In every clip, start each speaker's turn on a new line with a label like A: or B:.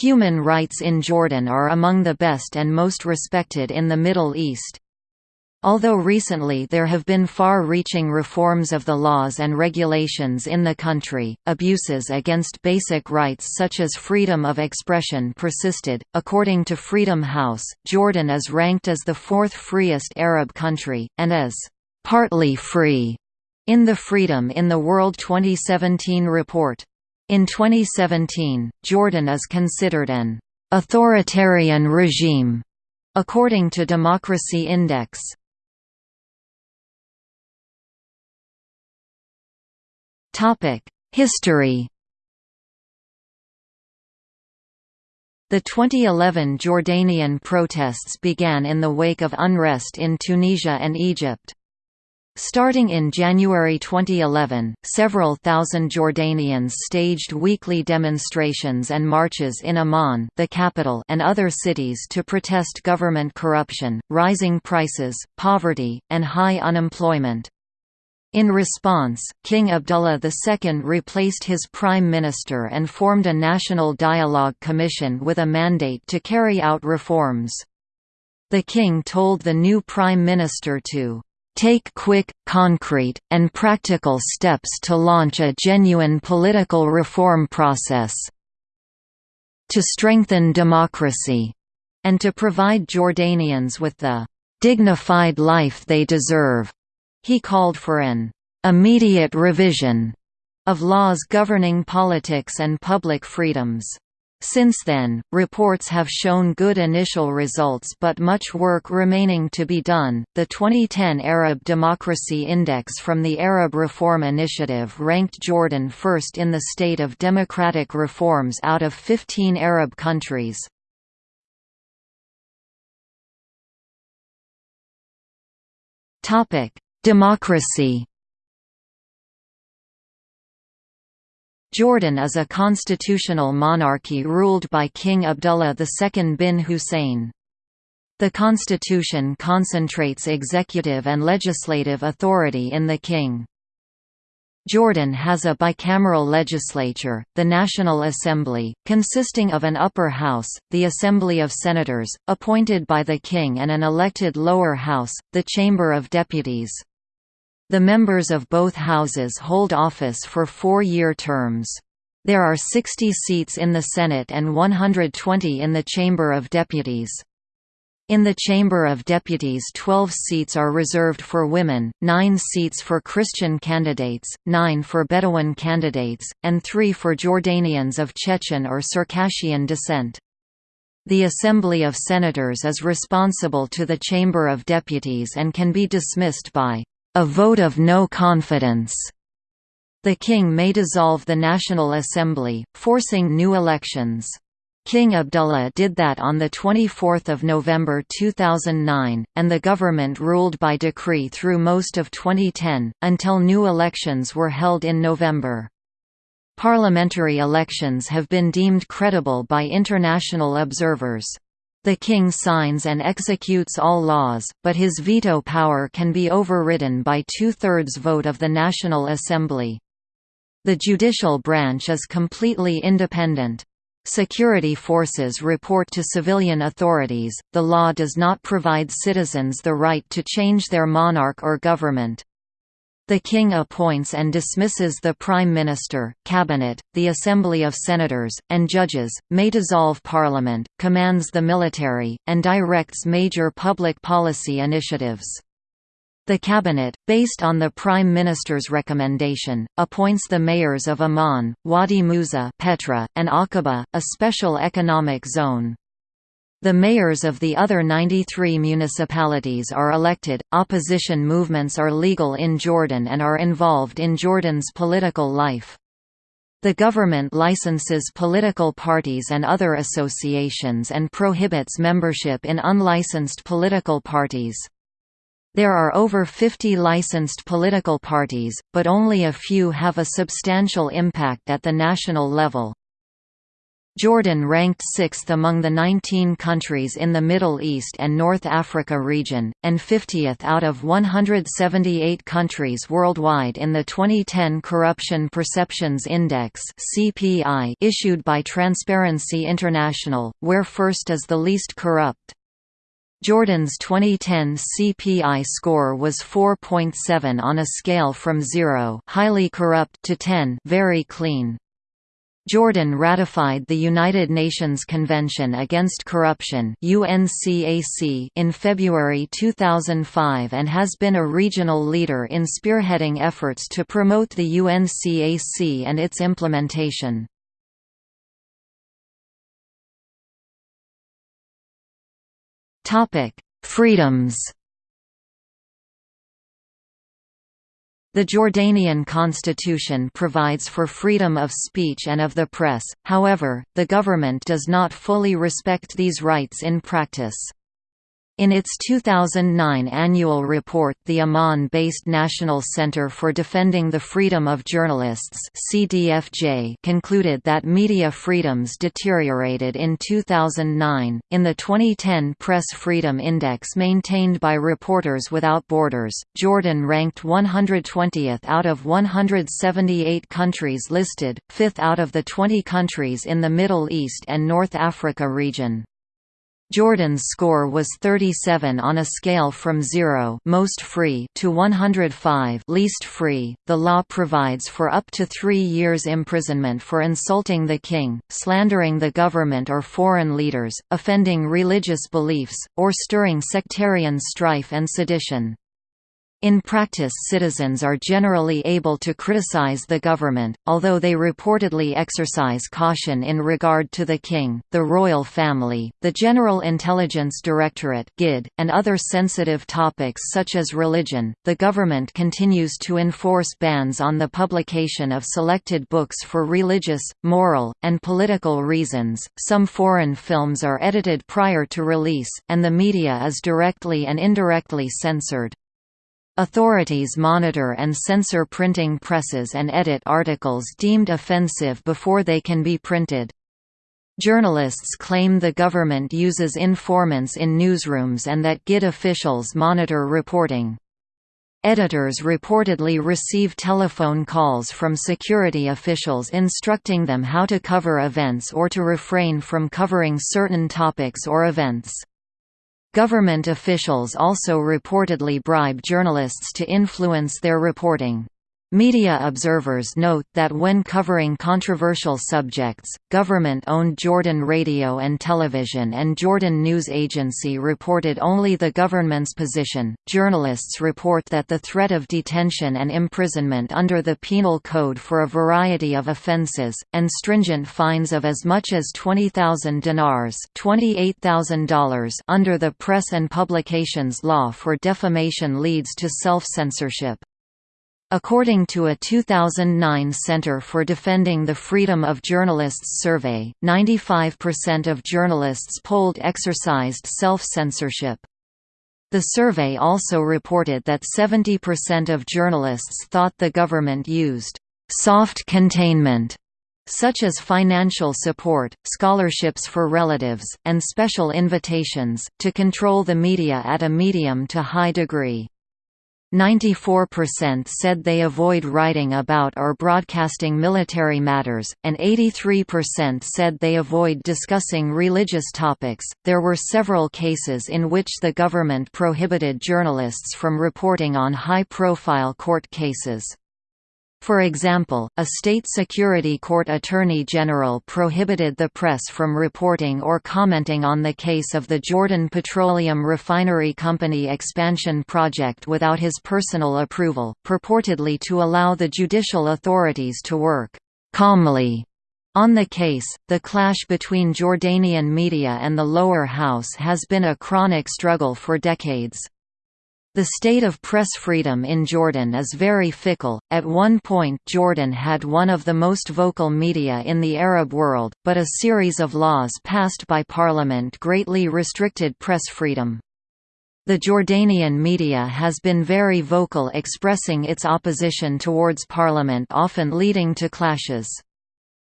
A: Human rights in Jordan are among the best and most respected in the Middle East. Although recently there have been far-reaching reforms of the laws and regulations in the country, abuses against basic rights such as freedom of expression persisted. According to Freedom House, Jordan is ranked as the fourth freest Arab country, and as partly free in the Freedom in the World 2017 report. In 2017, Jordan is considered an authoritarian regime, according to Democracy Index. History The 2011 Jordanian protests began in the wake of unrest in Tunisia and Egypt. Starting in January 2011, several thousand Jordanians staged weekly demonstrations and marches in Amman the capital and other cities to protest government corruption, rising prices, poverty, and high unemployment. In response, King Abdullah II replaced his prime minister and formed a National Dialogue Commission with a mandate to carry out reforms. The king told the new prime minister to take quick, concrete, and practical steps to launch a genuine political reform process to strengthen democracy, and to provide Jordanians with the dignified life they deserve. He called for an immediate revision of laws governing politics and public freedoms. Since then, reports have shown good initial results but much work remaining to be done. The 2010 Arab Democracy Index from the Arab Reform Initiative ranked Jordan first in the state of democratic reforms out of 15 Arab countries. Topic: Democracy Jordan is a constitutional monarchy ruled by King Abdullah II bin Hussein. The constitution concentrates executive and legislative authority in the king. Jordan has a bicameral legislature, the National Assembly, consisting of an upper house, the Assembly of Senators, appointed by the king and an elected lower house, the Chamber of Deputies. The members of both houses hold office for four-year terms. There are 60 seats in the Senate and 120 in the Chamber of Deputies. In the Chamber of Deputies 12 seats are reserved for women, 9 seats for Christian candidates, 9 for Bedouin candidates, and 3 for Jordanians of Chechen or Circassian descent. The Assembly of Senators is responsible to the Chamber of Deputies and can be dismissed by a vote of no confidence. The king may dissolve the National Assembly, forcing new elections. King Abdullah did that on 24 November 2009, and the government ruled by decree through most of 2010, until new elections were held in November. Parliamentary elections have been deemed credible by international observers. The king signs and executes all laws, but his veto power can be overridden by two-thirds vote of the National Assembly. The judicial branch is completely independent. Security forces report to civilian authorities. The law does not provide citizens the right to change their monarch or government. The king appoints and dismisses the prime minister, cabinet, the assembly of senators, and judges, may dissolve parliament, commands the military, and directs major public policy initiatives. The cabinet, based on the prime minister's recommendation, appoints the mayors of Amman, Wadi Musa Petra, and Aqaba, a special economic zone. The mayors of the other 93 municipalities are elected. Opposition movements are legal in Jordan and are involved in Jordan's political life. The government licenses political parties and other associations and prohibits membership in unlicensed political parties. There are over 50 licensed political parties, but only a few have a substantial impact at the national level. Jordan ranked sixth among the 19 countries in the Middle East and North Africa region, and 50th out of 178 countries worldwide in the 2010 Corruption Perceptions Index issued by Transparency International, where first is the least corrupt. Jordan's 2010 CPI score was 4.7 on a scale from 0 highly corrupt to 10 very clean. Jordan ratified the United Nations Convention Against Corruption in February 2005 and has been a regional leader in spearheading efforts to promote the UNCAC and its implementation. Freedoms The Jordanian constitution provides for freedom of speech and of the press, however, the government does not fully respect these rights in practice. In its 2009 annual report the Amman-based National Center for Defending the Freedom of Journalists CDFJ concluded that media freedoms deteriorated in 2009. In the 2010 Press Freedom Index maintained by Reporters Without Borders, Jordan ranked 120th out of 178 countries listed, 5th out of the 20 countries in the Middle East and North Africa region. Jordan's score was 37 on a scale from 0 most free to 105 least free. The law provides for up to 3 years imprisonment for insulting the king, slandering the government or foreign leaders, offending religious beliefs, or stirring sectarian strife and sedition. In practice citizens are generally able to criticize the government, although they reportedly exercise caution in regard to the king, the royal family, the General Intelligence Directorate and other sensitive topics such as religion. The government continues to enforce bans on the publication of selected books for religious, moral, and political reasons. Some foreign films are edited prior to release, and the media is directly and indirectly censored. Authorities monitor and censor printing presses and edit articles deemed offensive before they can be printed. Journalists claim the government uses informants in newsrooms and that GID officials monitor reporting. Editors reportedly receive telephone calls from security officials instructing them how to cover events or to refrain from covering certain topics or events. Government officials also reportedly bribe journalists to influence their reporting. Media observers note that when covering controversial subjects, government-owned Jordan Radio and Television and Jordan News Agency reported only the government's position. Journalists report that the threat of detention and imprisonment under the Penal Code for a variety of offenses, and stringent fines of as much as 20,000 dinars $28,000 under the Press and Publications Law for defamation leads to self-censorship. According to a 2009 Center for Defending the Freedom of Journalists survey, 95% of journalists polled exercised self-censorship. The survey also reported that 70% of journalists thought the government used «soft containment» such as financial support, scholarships for relatives, and special invitations, to control the media at a medium to high degree. 94% said they avoid writing about or broadcasting military matters, and 83% said they avoid discussing religious topics. There were several cases in which the government prohibited journalists from reporting on high profile court cases. For example, a state security court attorney general prohibited the press from reporting or commenting on the case of the Jordan Petroleum Refinery Company expansion project without his personal approval, purportedly to allow the judicial authorities to work calmly on the case, the clash between Jordanian media and the lower house has been a chronic struggle for decades. The state of press freedom in Jordan is very fickle. At one point, Jordan had one of the most vocal media in the Arab world, but a series of laws passed by parliament greatly restricted press freedom. The Jordanian media has been very vocal expressing its opposition towards parliament often leading to clashes.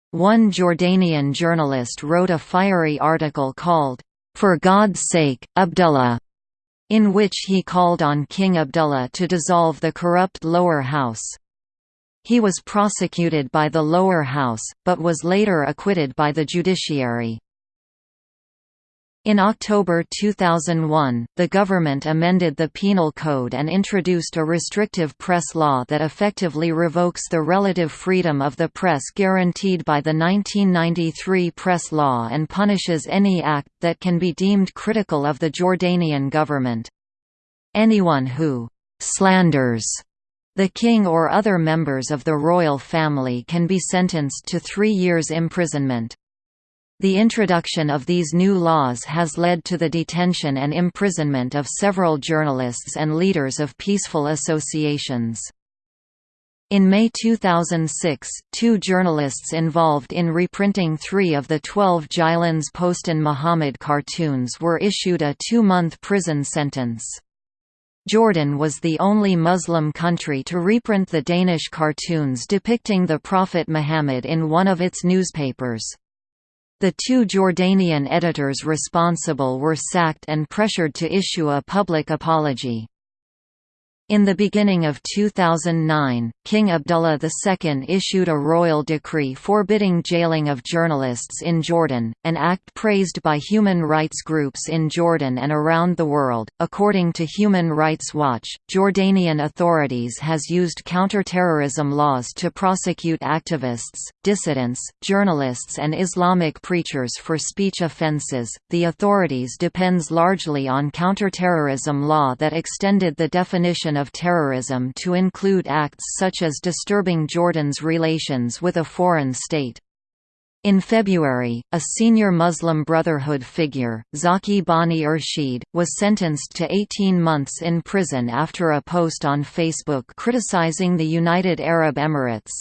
A: One Jordanian journalist wrote a fiery article called, "'For God's Sake, Abdullah' in which he called on King Abdullah to dissolve the corrupt lower house. He was prosecuted by the lower house, but was later acquitted by the judiciary. In October 2001, the government amended the Penal Code and introduced a restrictive press law that effectively revokes the relative freedom of the press guaranteed by the 1993 press law and punishes any act that can be deemed critical of the Jordanian government. Anyone who «slanders» the king or other members of the royal family can be sentenced to three years imprisonment. The introduction of these new laws has led to the detention and imprisonment of several journalists and leaders of peaceful associations. In May 2006, two journalists involved in reprinting three of the twelve Jyllands-Posten Muhammad cartoons were issued a two-month prison sentence. Jordan was the only Muslim country to reprint the Danish cartoons depicting the Prophet Muhammad in one of its newspapers. The two Jordanian editors responsible were sacked and pressured to issue a public apology. In the beginning of 2009, King Abdullah II issued a royal decree forbidding jailing of journalists in Jordan, an act praised by human rights groups in Jordan and around the world. According to Human Rights Watch, Jordanian authorities has used counterterrorism laws to prosecute activists, dissidents, journalists and Islamic preachers for speech offenses. The authorities depends largely on counterterrorism law that extended the definition of terrorism to include acts such as disturbing Jordan's relations with a foreign state. In February, a senior Muslim Brotherhood figure, Zaki Bani Irsheid, was sentenced to 18 months in prison after a post on Facebook criticizing the United Arab Emirates.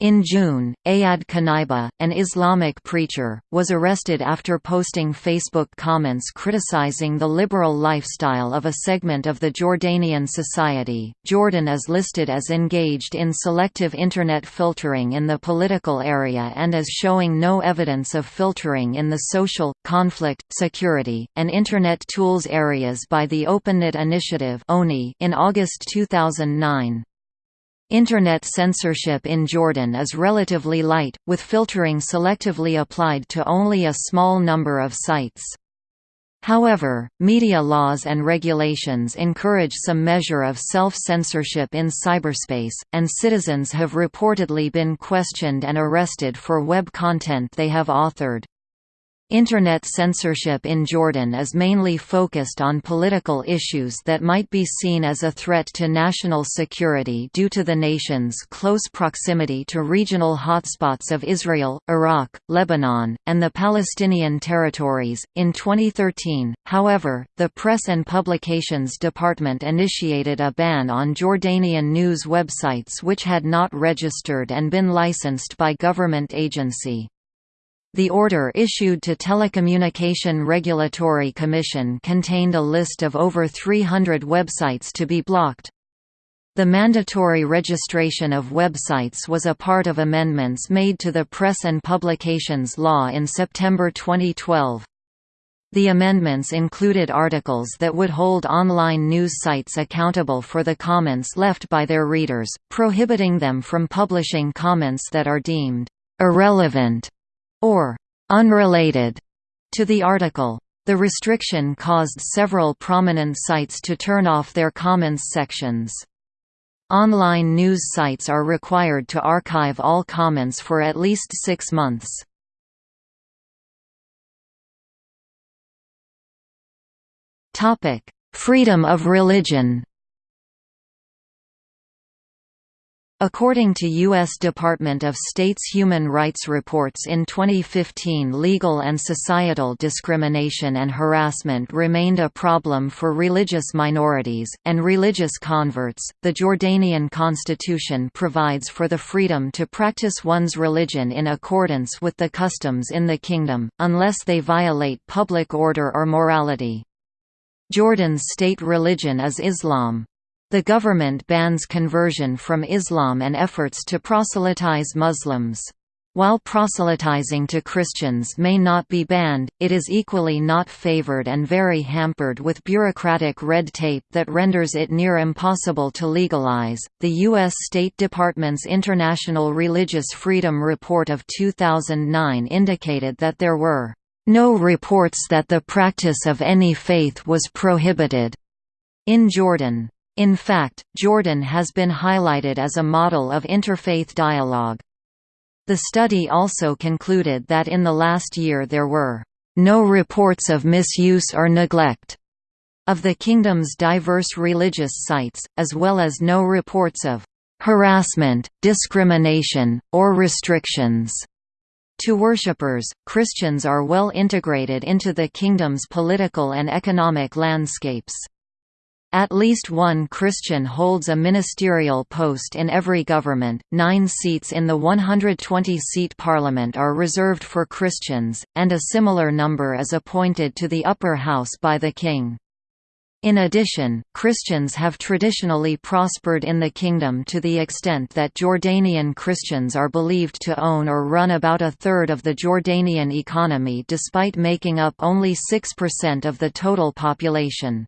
A: In June, Iyad Qunaibi, an Islamic preacher, was arrested after posting Facebook comments criticizing the liberal lifestyle of a segment of the Jordanian society. Jordan is listed as engaged in selective Internet filtering in the political area and as showing no evidence of filtering in the social, conflict, security, and Internet tools areas by the OpenNet Initiative in August 2009. Internet censorship in Jordan is relatively light, with filtering selectively applied to only a small number of sites. However, media laws and regulations encourage some measure of self-censorship in cyberspace, and citizens have reportedly been questioned and arrested for web content they have authored. Internet censorship in Jordan is mainly focused on political issues that might be seen as a threat to national security due to the nation's close proximity to regional hotspots of Israel, Iraq, Lebanon, and the Palestinian territories. In 2013, however, the Press and Publications Department initiated a ban on Jordanian news websites which had not registered and been licensed by government agency. The order issued to Telecommunication Regulatory Commission contained a list of over 300 websites to be blocked. The mandatory registration of websites was a part of amendments made to the Press and Publications Law in September 2012. The amendments included articles that would hold online news sites accountable for the comments left by their readers, prohibiting them from publishing comments that are deemed irrelevant or unrelated to the article. The restriction caused several prominent sites to turn off their comments sections. Online news sites are required to archive all comments for at least six months. Freedom of religion According to U.S. Department of State's Human Rights reports in 2015 legal and societal discrimination and harassment remained a problem for religious minorities, and religious converts. The Jordanian constitution provides for the freedom to practice one's religion in accordance with the customs in the kingdom, unless they violate public order or morality. Jordan's state religion is Islam. The government bans conversion from Islam and efforts to proselytize Muslims. While proselytizing to Christians may not be banned, it is equally not favored and very hampered with bureaucratic red tape that renders it near impossible to legalize. The U.S. State Department's International Religious Freedom Report of 2009 indicated that there were no reports that the practice of any faith was prohibited in Jordan. In fact, Jordan has been highlighted as a model of interfaith dialogue. The study also concluded that in the last year there were no reports of misuse or neglect of the kingdom's diverse religious sites, as well as no reports of harassment, discrimination, or restrictions. To worshippers, Christians are well integrated into the kingdom's political and economic landscapes. At least one Christian holds a ministerial post in every government, nine seats in the 120-seat parliament are reserved for Christians, and a similar number is appointed to the upper house by the king. In addition, Christians have traditionally prospered in the kingdom to the extent that Jordanian Christians are believed to own or run about a third of the Jordanian economy despite making up only 6% of the total population.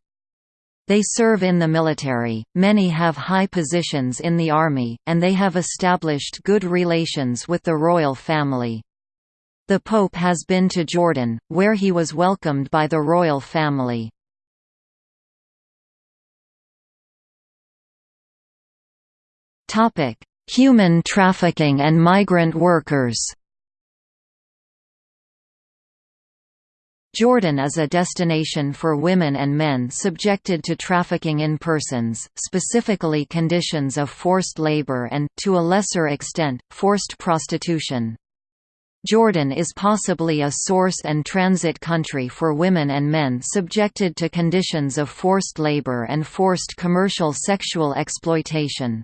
A: They serve in the military, many have high positions in the army, and they have established good relations with the royal family. The Pope has been to Jordan, where he was welcomed by the royal family. Human trafficking and migrant workers Jordan is a destination for women and men subjected to trafficking in persons, specifically conditions of forced labor and, to a lesser extent, forced prostitution. Jordan is possibly a source and transit country for women and men subjected to conditions of forced labor and forced commercial sexual exploitation.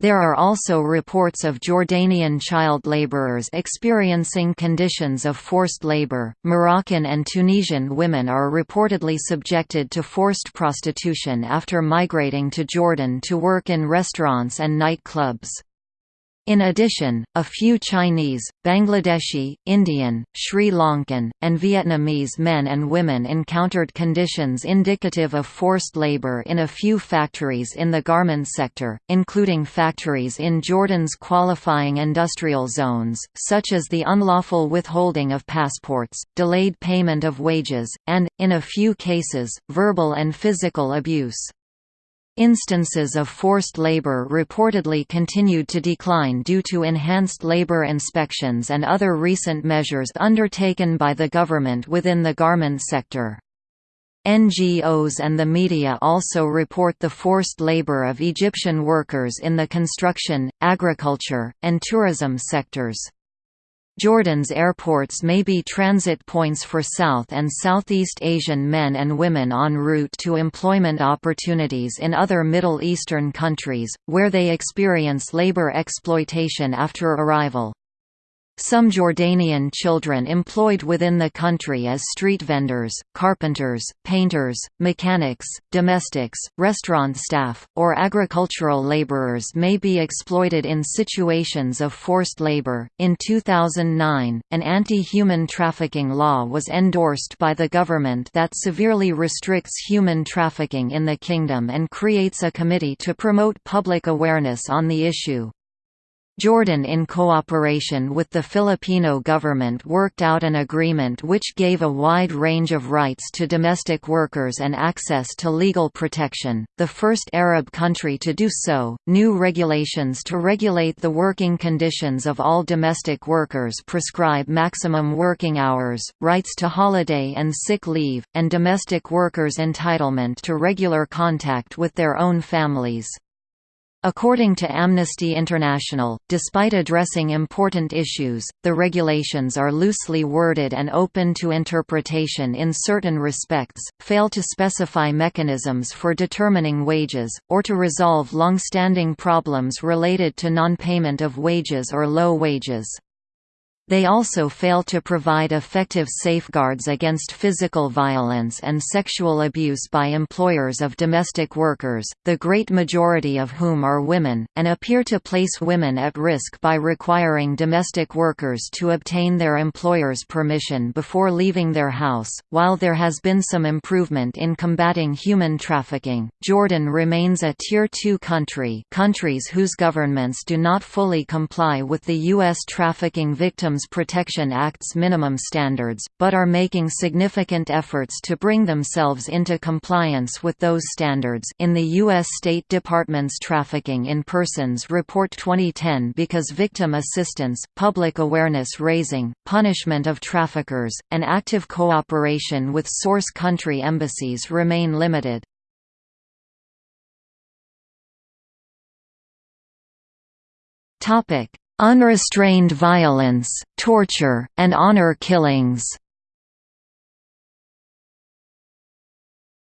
A: There are also reports of Jordanian child laborers experiencing conditions of forced labor. Moroccan and Tunisian women are reportedly subjected to forced prostitution after migrating to Jordan to work in restaurants and night clubs. In addition, a few Chinese, Bangladeshi, Indian, Sri Lankan, and Vietnamese men and women encountered conditions indicative of forced labor in a few factories in the garment sector, including factories in Jordan's qualifying industrial zones, such as the unlawful withholding of passports, delayed payment of wages, and, in a few cases, verbal and physical abuse. Instances of forced labor reportedly continued to decline due to enhanced labor inspections and other recent measures undertaken by the government within the garment sector. NGOs and the media also report the forced labor of Egyptian workers in the construction, agriculture, and tourism sectors. Jordan's airports may be transit points for South and Southeast Asian men and women en route to employment opportunities in other Middle Eastern countries, where they experience labor exploitation after arrival. Some Jordanian children employed within the country as street vendors, carpenters, painters, mechanics, domestics, restaurant staff, or agricultural laborers may be exploited in situations of forced labor. In 2009, an anti human trafficking law was endorsed by the government that severely restricts human trafficking in the kingdom and creates a committee to promote public awareness on the issue. Jordan in cooperation with the Filipino government worked out an agreement which gave a wide range of rights to domestic workers and access to legal protection, the first Arab country to do so. New regulations to regulate the working conditions of all domestic workers prescribe maximum working hours, rights to holiday and sick leave, and domestic workers' entitlement to regular contact with their own families. According to Amnesty International, despite addressing important issues, the regulations are loosely worded and open to interpretation in certain respects, fail to specify mechanisms for determining wages, or to resolve long-standing problems related to non-payment of wages or low wages. They also fail to provide effective safeguards against physical violence and sexual abuse by employers of domestic workers, the great majority of whom are women, and appear to place women at risk by requiring domestic workers to obtain their employer's permission before leaving their house. While there has been some improvement in combating human trafficking, Jordan remains a Tier 2 country countries whose governments do not fully comply with the U.S. Trafficking Victims Protection Act's minimum standards, but are making significant efforts to bring themselves into compliance with those standards in the U.S. State Department's Trafficking in Persons Report 2010 because victim assistance, public awareness raising, punishment of traffickers, and active cooperation with source country embassies remain limited. Topic: unrestrained violence, torture, and honor killings.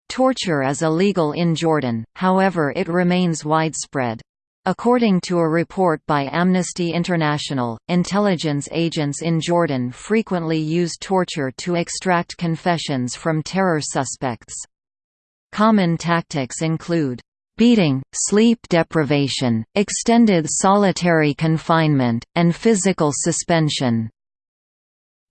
A: Torture is illegal in Jordan, however it remains widespread. According to a report by Amnesty International, intelligence agents in Jordan frequently use torture to extract confessions from terror suspects. Common tactics include beating, sleep deprivation, extended solitary confinement, and physical suspension.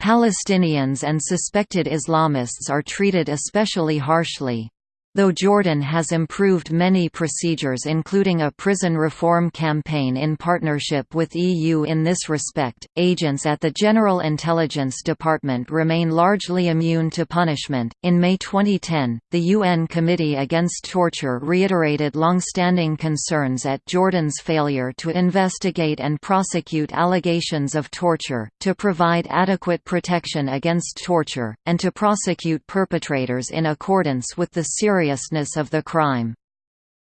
A: Palestinians and suspected Islamists are treated especially harshly. Though Jordan has improved many procedures including a prison reform campaign in partnership with EU in this respect, agents at the General Intelligence Department remain largely immune to punishment. In May 2010, the UN Committee Against Torture reiterated long-standing concerns at Jordan's failure to investigate and prosecute allegations of torture, to provide adequate protection against torture, and to prosecute perpetrators in accordance with the Syrian seriousness of the crime.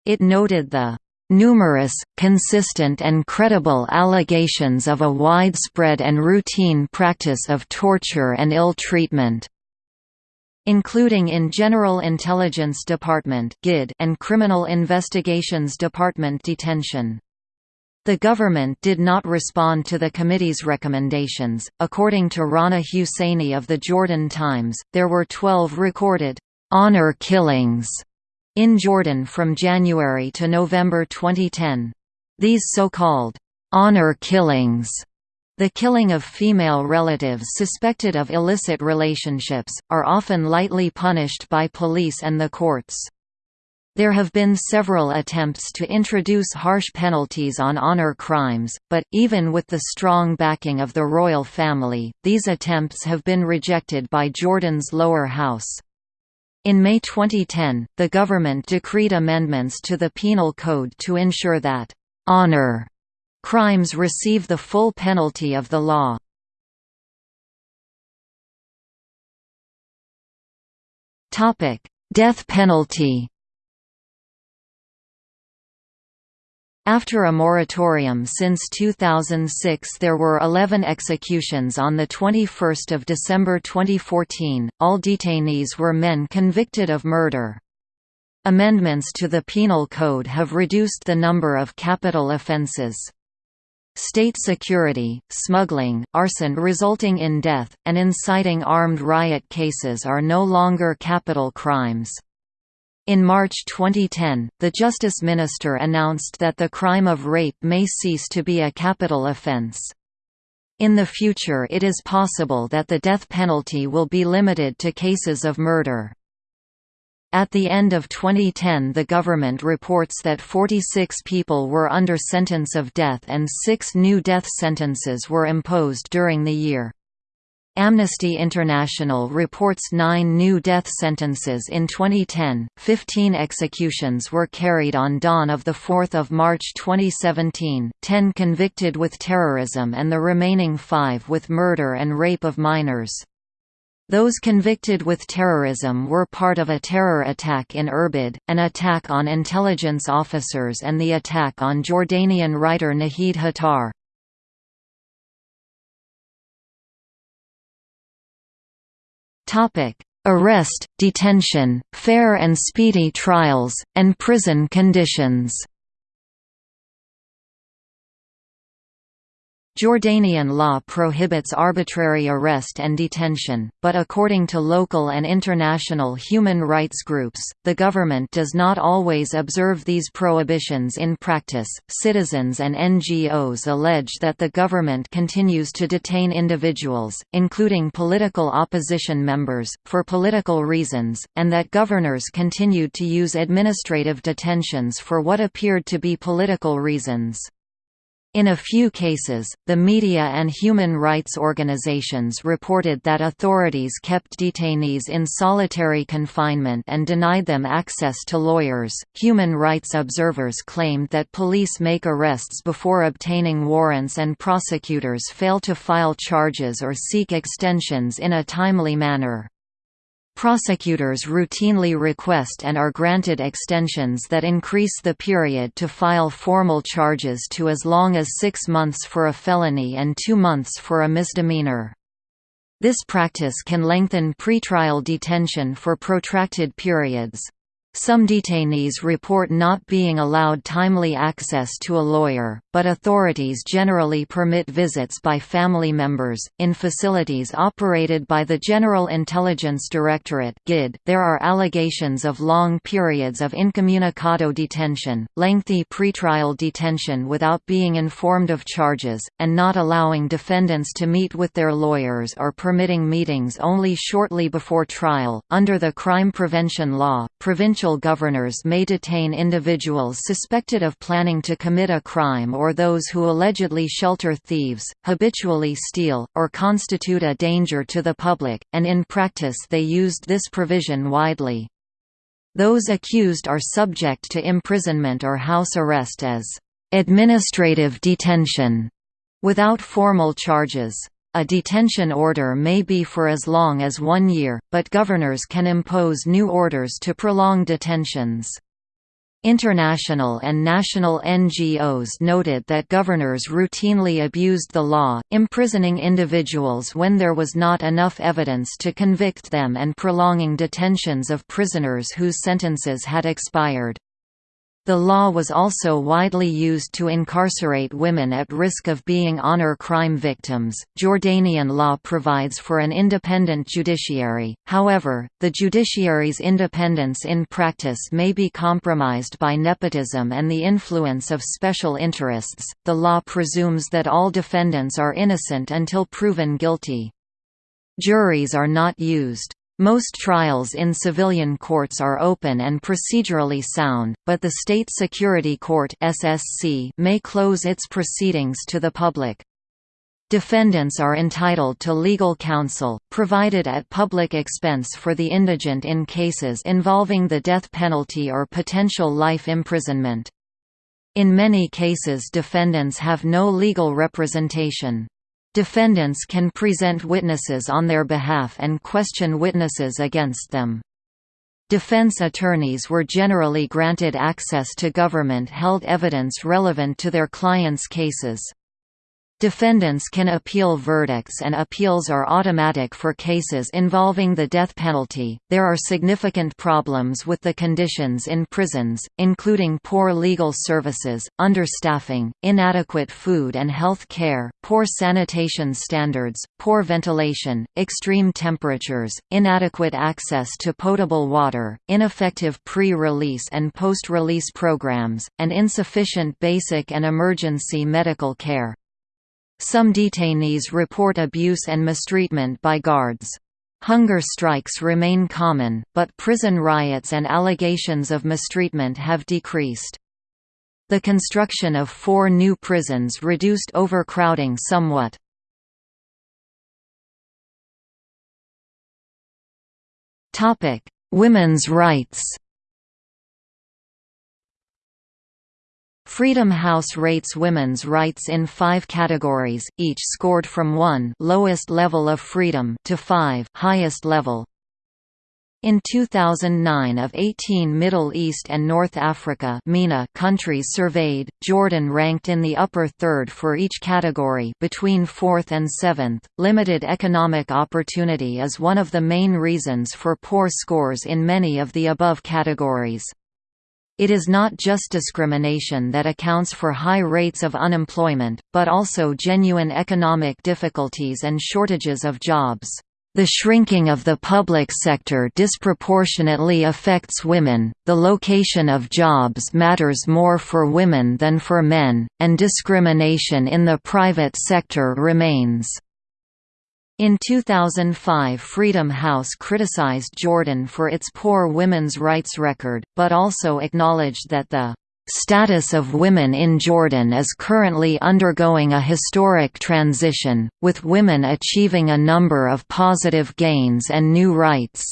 A: It noted the numerous, consistent and credible allegations of a widespread and routine practice of torture and ill treatment including in General Intelligence Department and Criminal Investigations Department detention. The government did not respond to the committee's recommendations. According to Rana Husseini of the Jordan Times, there were 12 recorded honor killings in Jordan from January to November 2010. These so-called honor killings the killing of female relatives suspected of illicit relationships, are often lightly punished by police and the courts. There have been several attempts to introduce harsh penalties on honor crimes, but, even with the strong backing of the royal family, these attempts have been rejected by Jordan's lower house. In May 2010, the government decreed amendments to the Penal Code to ensure that «honor» crimes receive the full penalty of the law. Death penalty After a moratorium since 2006 there were 11 executions on 21 December 2014, all detainees were men convicted of murder. Amendments to the Penal Code have reduced the number of capital offences. State security, smuggling, arson resulting in death, and inciting armed riot cases are no longer capital crimes. In March 2010, the Justice Minister announced that the crime of rape may cease to be a capital offence. In the future it is possible that the death penalty will be limited to cases of murder. At the end of 2010 the government reports that 46 people were under sentence of death and six new death sentences were imposed during the year. Amnesty International reports nine new death sentences in 2010, 15 executions were carried on dawn of 4 March 2017, 10 convicted with terrorism and the remaining five with murder and rape of minors. Those convicted with terrorism were part of a terror attack in Irbid, an attack on intelligence officers and the attack on Jordanian writer Nahid Hattar. Arrest, detention, fair and speedy trials, and prison conditions. Jordanian law prohibits arbitrary arrest and detention, but according to local and international human rights groups, the government does not always observe these prohibitions in practice. Citizens and NGOs allege that the government continues to detain individuals, including political opposition members, for political reasons, and that governors continued to use administrative detentions for what appeared to be political reasons. In a few cases, the media and human rights organizations reported that authorities kept detainees in solitary confinement and denied them access to lawyers. Human rights observers claimed that police make arrests before obtaining warrants and prosecutors fail to file charges or seek extensions in a timely manner. Prosecutors routinely request and are granted extensions that increase the period to file formal charges to as long as six months for a felony and two months for a misdemeanor. This practice can lengthen pretrial detention for protracted periods. Some detainees report not being allowed timely access to a lawyer, but authorities generally permit visits by family members. In facilities operated by the General Intelligence Directorate (GID), there are allegations of long periods of incommunicado detention, lengthy pretrial detention without being informed of charges, and not allowing defendants to meet with their lawyers or permitting meetings only shortly before trial. Under the crime prevention law, provincial provincial governors may detain individuals suspected of planning to commit a crime or those who allegedly shelter thieves, habitually steal, or constitute a danger to the public, and in practice they used this provision widely. Those accused are subject to imprisonment or house arrest as administrative detention without formal charges. A detention order may be for as long as one year, but governors can impose new orders to prolong detentions. International and national NGOs noted that governors routinely abused the law, imprisoning individuals when there was not enough evidence to convict them and prolonging detentions of prisoners whose sentences had expired. The law was also widely used to incarcerate women at risk of being honor crime victims. Jordanian law provides for an independent judiciary, however, the judiciary's independence in practice may be compromised by nepotism and the influence of special interests. The law presumes that all defendants are innocent until proven guilty. Juries are not used. Most trials in civilian courts are open and procedurally sound, but the State Security Court (SSC) may close its proceedings to the public. Defendants are entitled to legal counsel, provided at public expense for the indigent in cases involving the death penalty or potential life imprisonment. In many cases defendants have no legal representation. Defendants can present witnesses on their behalf and question witnesses against them. Defense attorneys were generally granted access to government-held evidence relevant to their clients' cases. Defendants can appeal verdicts and appeals are automatic for cases involving the death penalty. There are significant problems with the conditions in prisons, including poor legal services, understaffing, inadequate food and health care, poor sanitation standards, poor ventilation, extreme temperatures, inadequate access to potable water, ineffective pre-release and post-release programs, and insufficient basic and emergency medical care. Some detainees report abuse and mistreatment by guards. Hunger strikes remain common, but prison riots and allegations of mistreatment have decreased. The construction of four new prisons reduced overcrowding somewhat. Women's rights Freedom House rates women's rights in five categories, each scored from 1 lowest level of freedom to 5 highest level. In 2009 of 18 Middle East and North Africa MENA countries surveyed, Jordan ranked in the upper third for each category between 4th and 7th. Limited economic opportunity is one of the main reasons for poor scores in many of the above categories. It is not just discrimination that accounts for high rates of unemployment, but also genuine economic difficulties and shortages of jobs. The shrinking of the public sector disproportionately affects women, the location of jobs matters more for women than for men, and discrimination in the private sector remains. In 2005 Freedom House criticized Jordan for its poor women's rights record, but also acknowledged that the status of women in Jordan is currently undergoing a historic transition, with women achieving a number of positive gains and new rights.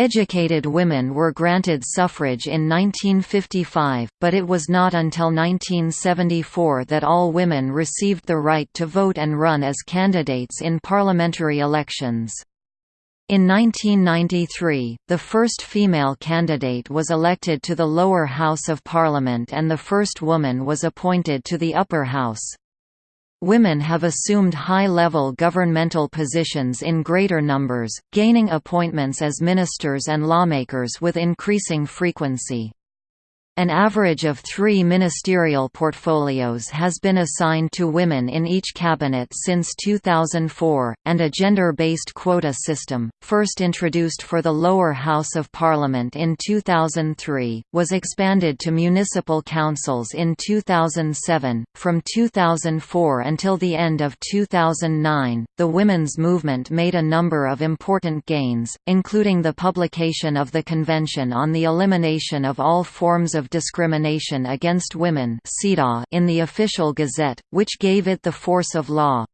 A: Educated women were granted suffrage in 1955, but it was not until 1974 that all women received the right to vote and run as candidates in parliamentary elections. In 1993, the first female candidate was elected to the lower house of parliament and the first woman was appointed to the upper house. Women have assumed high-level governmental positions in greater numbers, gaining appointments as ministers and lawmakers with increasing frequency. An average of three ministerial portfolios has been assigned to women in each cabinet since 2004, and a gender-based quota system, first introduced for the lower house of parliament in 2003, was expanded to municipal councils in 2007. From 2004 until the end of 2009, the women's movement made a number of important gains, including the publication of the Convention on the Elimination of All Forms of Discrimination Against Women in the Official Gazette, which gave it the force of law.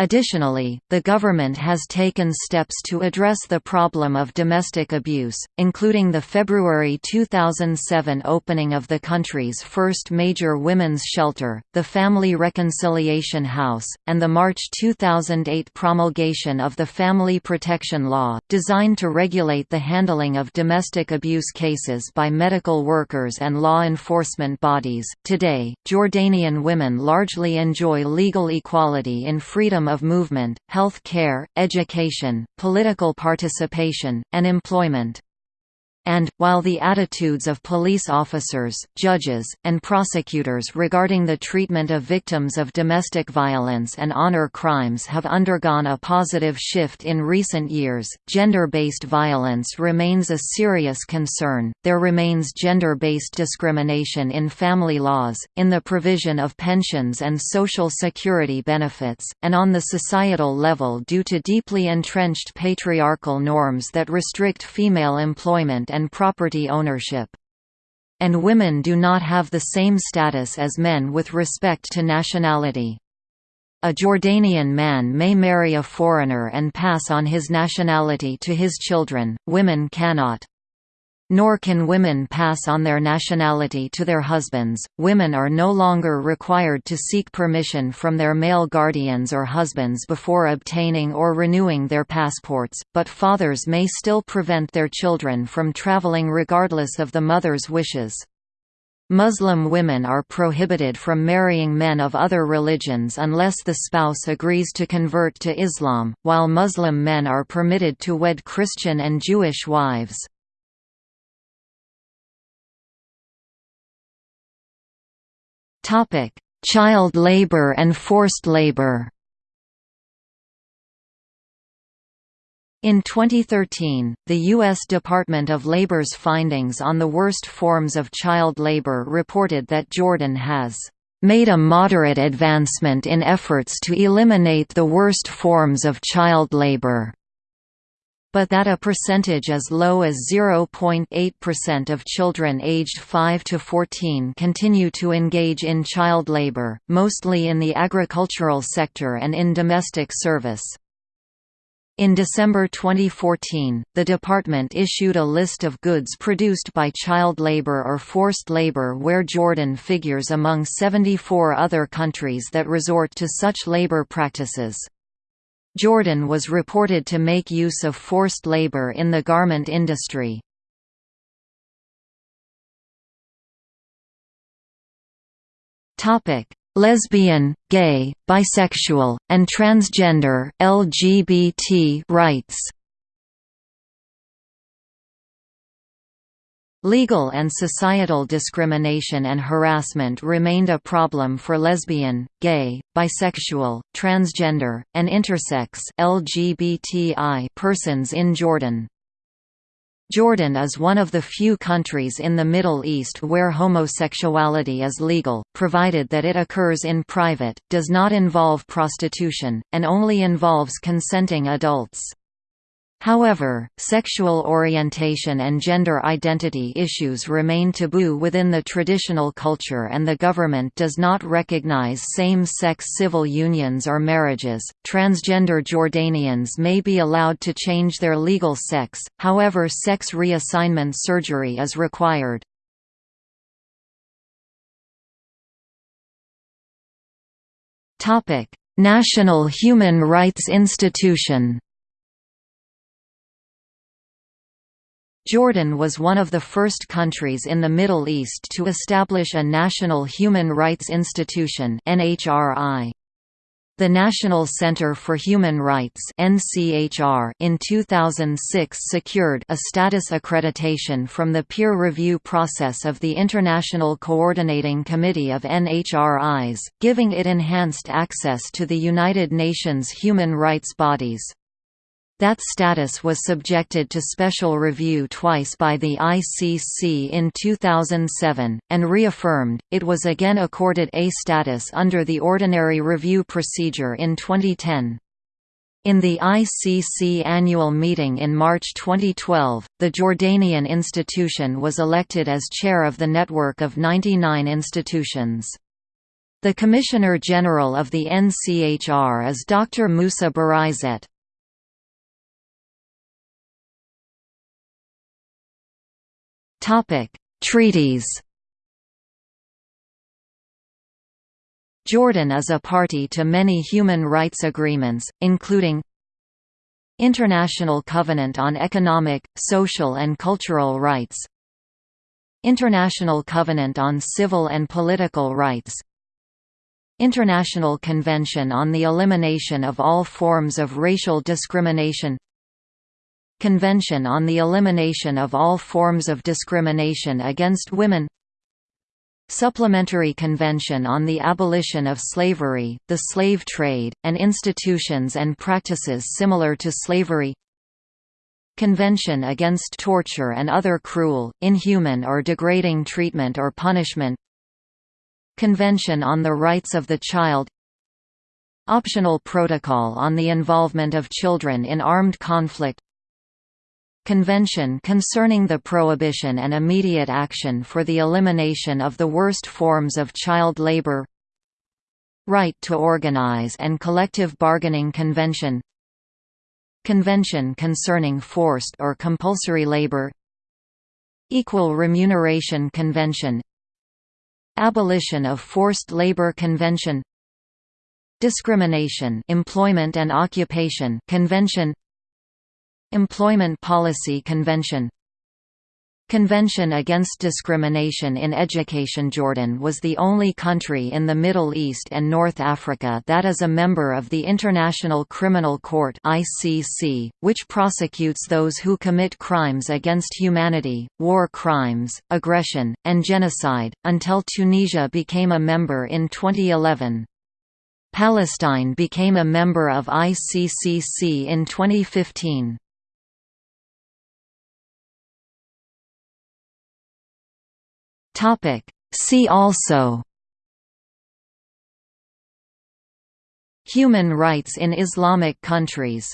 A: Additionally, the government has taken steps to address the problem of domestic abuse, including the February 2007 opening of the country's first major women's shelter, the Family Reconciliation House, and the March 2008 promulgation of the Family Protection Law, designed to regulate the handling of domestic abuse cases by medical workers and law enforcement bodies. Today, Jordanian women largely enjoy legal equality in freedom of movement, health care, education, political participation, and employment and, while the attitudes of police officers, judges, and prosecutors regarding the treatment of victims of domestic violence and honor crimes have undergone a positive shift in recent years, gender-based violence remains a serious concern. There remains gender-based discrimination in family laws, in the provision of pensions and social security benefits, and on the societal level due to deeply entrenched patriarchal norms that restrict female employment and property ownership. And women do not have the same status as men with respect to nationality. A Jordanian man may marry a foreigner and pass on his nationality to his children, women cannot. Nor can women pass on their nationality to their husbands. Women are no longer required to seek permission from their male guardians or husbands before obtaining or renewing their passports, but fathers may still prevent their children from traveling regardless of the mother's wishes. Muslim women are prohibited from marrying men of other religions unless the spouse agrees to convert to Islam, while Muslim men are permitted to wed Christian and Jewish wives. Topic: Child labor and forced labor. In 2013, the U.S. Department of Labor's findings on the worst forms of child labor reported that Jordan has made a moderate advancement in efforts to eliminate the worst forms of child labor but that a percentage as low as 0.8% of children aged 5 to 14 continue to engage in child labor, mostly in the agricultural sector and in domestic service. In December 2014, the department issued a list of goods produced by child labor or forced labor where Jordan figures among 74 other countries that resort to such labor practices. Jordan was reported to make use of forced labor in the garment industry. Lesbian, gay, bisexual, and transgender LGBT rights Legal and societal discrimination and harassment remained a problem for lesbian, gay, bisexual, transgender, and intersex LGBTI persons in Jordan. Jordan is one of the few countries in the Middle East where homosexuality is legal, provided that it occurs in private, does not involve prostitution, and only involves consenting adults. However, sexual orientation and gender identity issues remain taboo within the traditional culture and the government does not recognize same-sex civil unions or marriages. Transgender Jordanians may be allowed to change their legal sex, however sex reassignment surgery is required. Topic: National Human Rights Institution Jordan was one of the first countries in the Middle East to establish a National Human Rights Institution NHRI. The National Center for Human Rights (NCHR) in 2006 secured a status accreditation from the peer review process of the International Coordinating Committee of NHRIs, giving it enhanced access to the United Nations human rights bodies. That status was subjected to special review twice by the ICC in 2007, and reaffirmed, it was again accorded A status under the ordinary review procedure in 2010. In the ICC annual meeting in March 2012, the Jordanian institution was elected as chair of the network of 99 institutions. The Commissioner General of the NCHR is Dr. Musa Burayzat. Topic: Treaties. Jordan is a party to many human rights agreements, including International Covenant on Economic, Social and Cultural Rights International Covenant on Civil and Political Rights International Convention on the Elimination of All Forms of Racial Discrimination Convention on the Elimination of All Forms of Discrimination Against Women. Supplementary Convention on the Abolition of Slavery, the Slave Trade, and Institutions and Practices Similar to Slavery. Convention Against Torture and Other Cruel, Inhuman or Degrading Treatment or Punishment. Convention on the Rights of the Child. Optional Protocol on the Involvement of Children in Armed Conflict Convention concerning the prohibition and immediate action for the elimination of the worst forms of child labor Right to organize and collective bargaining convention Convention concerning forced or compulsory labor Equal Remuneration Convention Abolition of Forced Labor Convention Discrimination Employment and Occupation Convention Employment Policy Convention Convention Against Discrimination in Education Jordan was the only country in the Middle East and North Africa that is a member of the International Criminal Court (ICC), which prosecutes those who commit crimes against humanity, war crimes, aggression, and genocide, until Tunisia became a member in 2011. Palestine became a member of ICCC in 2015. Topic. See also Human rights in Islamic countries